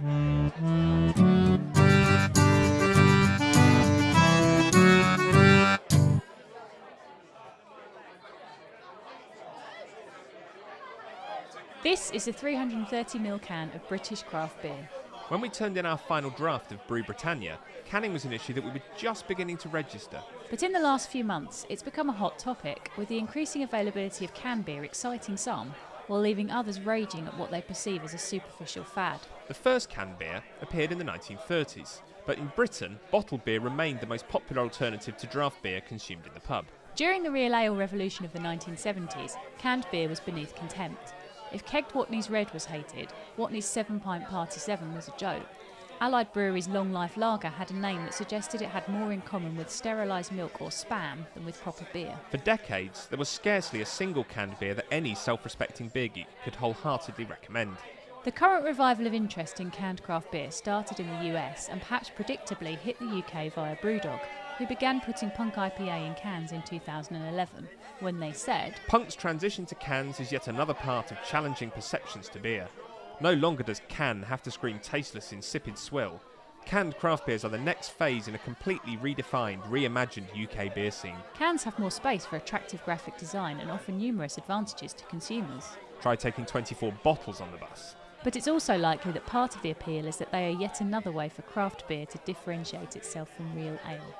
This is a 330ml can of British craft beer. When we turned in our final draft of Brew Britannia, canning was an issue that we were just beginning to register. But in the last few months, it's become a hot topic, with the increasing availability of canned beer exciting some, while leaving others raging at what they perceive as a superficial fad. The first canned beer appeared in the 1930s, but in Britain, bottled beer remained the most popular alternative to draft beer consumed in the pub. During the real ale revolution of the 1970s, canned beer was beneath contempt. If kegged Watney's Red was hated, Watney's 7 pint Party 7 was a joke. Allied Brewery's Long Life Lager had a name that suggested it had more in common with sterilised milk or spam than with proper beer. For decades, there was scarcely a single canned beer that any self respecting beer geek could wholeheartedly recommend. The current revival of interest in canned craft beer started in the US and perhaps predictably hit the UK via Brewdog, who began putting Punk IPA in cans in 2011, when they said, Punk's transition to cans is yet another part of challenging perceptions to beer. No longer does can have to scream tasteless, insipid swill. Canned craft beers are the next phase in a completely redefined, reimagined UK beer scene. Cans have more space for attractive graphic design and offer numerous advantages to consumers. Try taking 24 bottles on the bus. But it's also likely that part of the appeal is that they are yet another way for craft beer to differentiate itself from real ale.